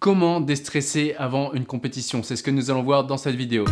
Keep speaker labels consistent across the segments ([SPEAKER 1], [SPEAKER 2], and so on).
[SPEAKER 1] Comment déstresser avant une compétition C'est ce que nous allons voir dans cette vidéo.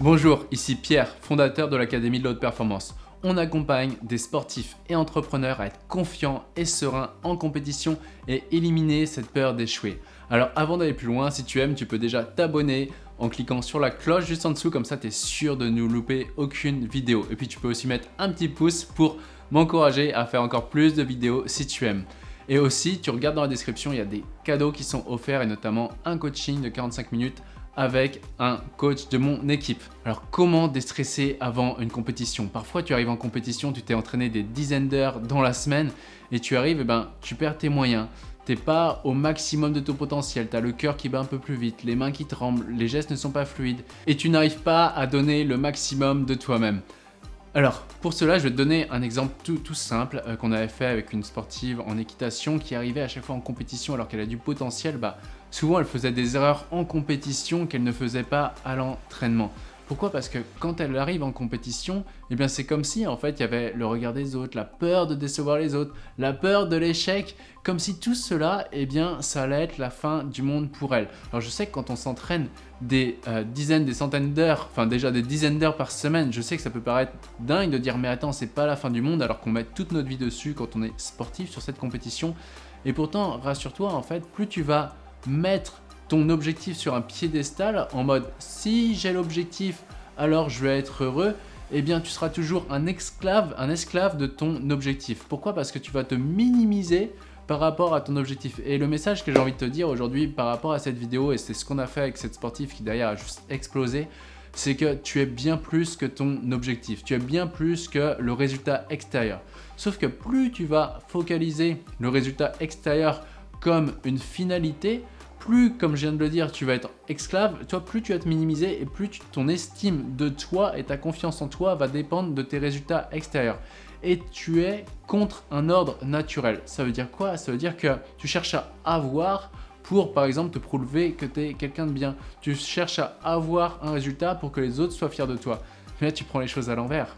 [SPEAKER 1] Bonjour, ici Pierre, fondateur de l'Académie de l'Haute Performance. On accompagne des sportifs et entrepreneurs à être confiants et sereins en compétition et éliminer cette peur d'échouer. Alors avant d'aller plus loin, si tu aimes, tu peux déjà t'abonner en cliquant sur la cloche juste en dessous, comme ça tu es sûr de ne louper aucune vidéo. Et puis tu peux aussi mettre un petit pouce pour m'encourager à faire encore plus de vidéos si tu aimes. Et aussi, tu regardes dans la description, il y a des cadeaux qui sont offerts et notamment un coaching de 45 minutes avec un coach de mon équipe. Alors comment déstresser avant une compétition? Parfois tu arrives en compétition, tu t'es entraîné des dizaines d'heures dans la semaine et tu arrives et ben tu perds tes moyens. T'es pas au maximum de ton potentiel, tu as le cœur qui bat un peu plus vite, les mains qui tremblent, les gestes ne sont pas fluides et tu n'arrives pas à donner le maximum de toi-même. Alors, pour cela, je vais te donner un exemple tout, simple euh, qu'on avait fait avec une sportive en équitation qui arrivait à chaque fois en compétition alors qu'elle a du potentiel. Bah, souvent, elle faisait des erreurs en compétition qu'elle ne faisait pas à l'entraînement. Pourquoi? Parce que quand elle arrive en compétition, eh bien c'est comme si en fait il y avait le regard des autres, la peur de décevoir les autres, la peur de l'échec, comme si tout cela, eh bien ça allait être la fin du monde pour elle. Alors je sais que quand on s'entraîne des euh, dizaines, des centaines d'heures, enfin déjà des dizaines d'heures par semaine, je sais que ça peut paraître dingue de dire mais attends c'est pas la fin du monde alors qu'on met toute notre vie dessus quand on est sportif sur cette compétition. Et pourtant rassure-toi en fait plus tu vas mettre ton objectif sur un piédestal en mode si j'ai l'objectif alors je vais être heureux, eh bien tu seras toujours un esclave, un esclave de ton objectif. Pourquoi? Parce que tu vas te minimiser par rapport à ton objectif. Et le message que j'ai envie de te dire aujourd'hui par rapport à cette vidéo, et c'est ce qu'on a fait avec cette sportive qui d'ailleurs a juste explosé, c'est que tu es bien plus que ton objectif, tu es bien plus que le résultat extérieur. Sauf que plus tu vas focaliser le résultat extérieur comme une finalité, plus, comme je viens de le dire, tu vas être esclave, toi, plus tu vas te minimiser et plus ton estime de toi et ta confiance en toi va dépendre de tes résultats extérieurs. Et tu es contre un ordre naturel. Ça veut dire quoi? Ça veut dire que tu cherches à avoir pour, par exemple, te prouver que tu es quelqu'un de bien. Tu cherches à avoir un résultat pour que les autres soient fiers de toi. Mais là, tu prends les choses à l'envers.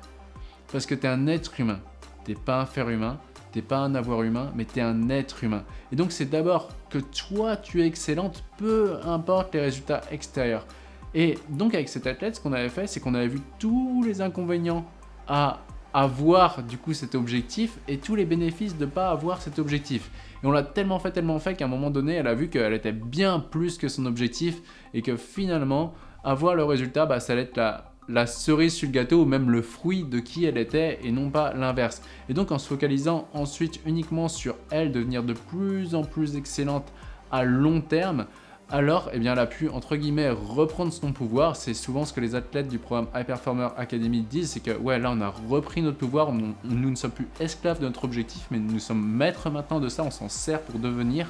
[SPEAKER 1] Parce que tu es un être humain. Tu n'es pas un fer humain n'es pas un avoir humain, mais tu es un être humain. Et donc c'est d'abord que toi tu es excellente, peu importe les résultats extérieurs. Et donc avec cet athlète, ce qu'on avait fait, c'est qu'on avait vu tous les inconvénients à avoir du coup cet objectif et tous les bénéfices de ne pas avoir cet objectif. Et on l'a tellement fait, tellement fait qu'à un moment donné, elle a vu qu'elle était bien plus que son objectif et que finalement, avoir le résultat, bah, ça allait être la, la cerise sur le gâteau ou même le fruit de qui elle était et non pas l'inverse. Et donc en se focalisant ensuite uniquement sur elle, devenir de plus en plus excellente à long terme, alors eh bien, elle a pu entre guillemets reprendre son pouvoir. C'est souvent ce que les athlètes du programme High Performer Academy disent, c'est que ouais là on a repris notre pouvoir, nous ne sommes plus esclaves de notre objectif, mais nous sommes maîtres maintenant de ça, on s'en sert pour devenir.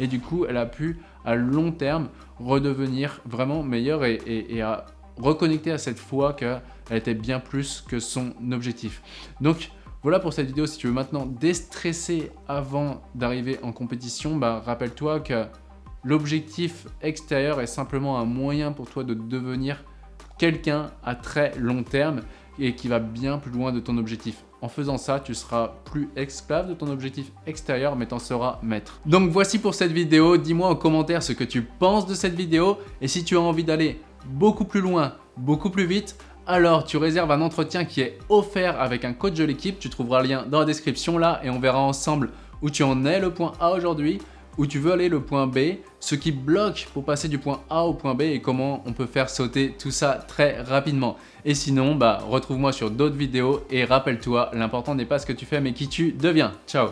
[SPEAKER 1] Et du coup elle a pu à long terme redevenir vraiment meilleure et, et à reconnecter à cette foi qu'elle était bien plus que son objectif. Donc voilà pour cette vidéo, si tu veux maintenant déstresser avant d'arriver en compétition, bah, rappelle-toi que l'objectif extérieur est simplement un moyen pour toi de devenir quelqu'un à très long terme et qui va bien plus loin de ton objectif. En faisant ça, tu seras plus esclave de ton objectif extérieur, mais t'en seras maître. Donc voici pour cette vidéo. Dis-moi en commentaire ce que tu penses de cette vidéo. Et si tu as envie d'aller beaucoup plus loin, beaucoup plus vite, alors tu réserves un entretien qui est offert avec un coach de l'équipe. Tu trouveras le lien dans la description là et on verra ensemble où tu en es le point A aujourd'hui, où tu veux aller le point B, ce qui bloque pour passer du point A au point B et comment on peut faire sauter tout ça très rapidement. Et sinon, bah, retrouve-moi sur d'autres vidéos et rappelle-toi, l'important n'est pas ce que tu fais mais qui tu deviens. Ciao